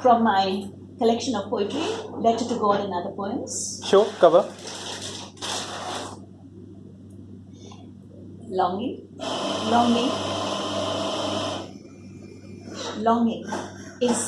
from my collection of poetry, Letter to God and Other Poems. Sure, cover. Longing, longing, longing is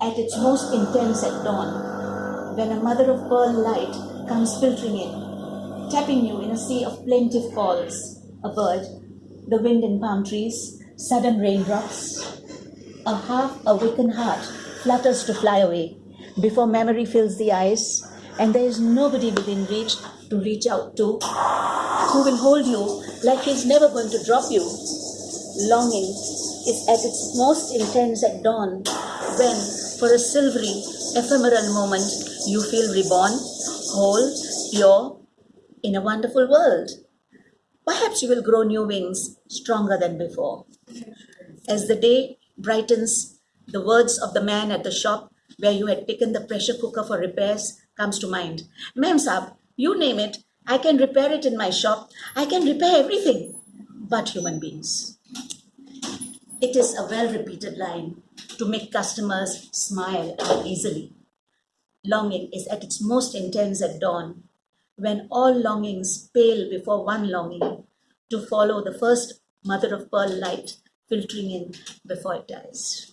at its most intense at dawn, when a mother of pearl light comes filtering in, tapping you in a sea of plaintive calls, a bird, the wind in palm trees, sudden raindrops. A half awakened heart flutters to fly away before memory fills the eyes, and there is nobody within reach to reach out to who will hold you like he's never going to drop you. Longing is at its most intense at dawn when, for a silvery, ephemeral moment, you feel reborn, whole, pure, in a wonderful world. Perhaps you will grow new wings stronger than before. As the day brightens, the words of the man at the shop where you had taken the pressure cooker for repairs comes to mind. Ma'am Saab, you name it, I can repair it in my shop. I can repair everything but human beings. It is a well repeated line to make customers smile easily. Longing is at its most intense at dawn, when all longings pale before one longing to follow the first mother of pearl light filtering in before it dies.